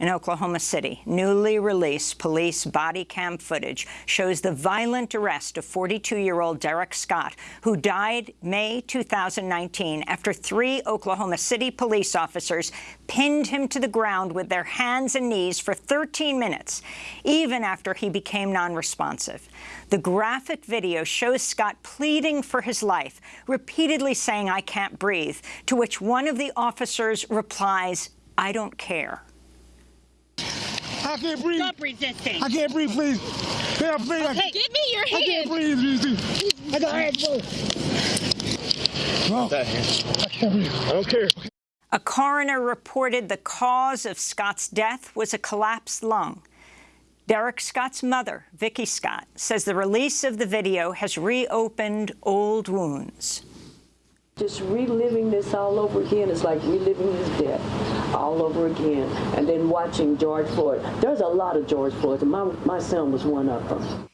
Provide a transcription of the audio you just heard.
In Oklahoma City, newly released police body cam footage shows the violent arrest of 42-year-old Derrick Scott, who died May 2019 after three Oklahoma City police officers pinned him to the ground with their hands and knees for 13 minutes, even after he became non-responsive. The graphic video shows Scott pleading for his life, repeatedly saying, I can't breathe, to which one of the officers replies, I don't care. I can't breathe. Stop resisting. I can't breathe, please. Yeah, please. Okay, I, give me your I can't breathe. please. I got hands full. No, I can't breathe. I don't care. A coroner reported the cause of Scott's death was a collapsed lung. Derrick Scott's mother, Vicki Scott, says the release of the video has reopened old wounds. Just reliving this all over again is like reliving his death all over again. And then watching George Floyd. There's a lot of George Floyds, my, my son was one of them.